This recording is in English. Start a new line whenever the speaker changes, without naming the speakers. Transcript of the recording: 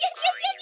yes, yes, yes, yes,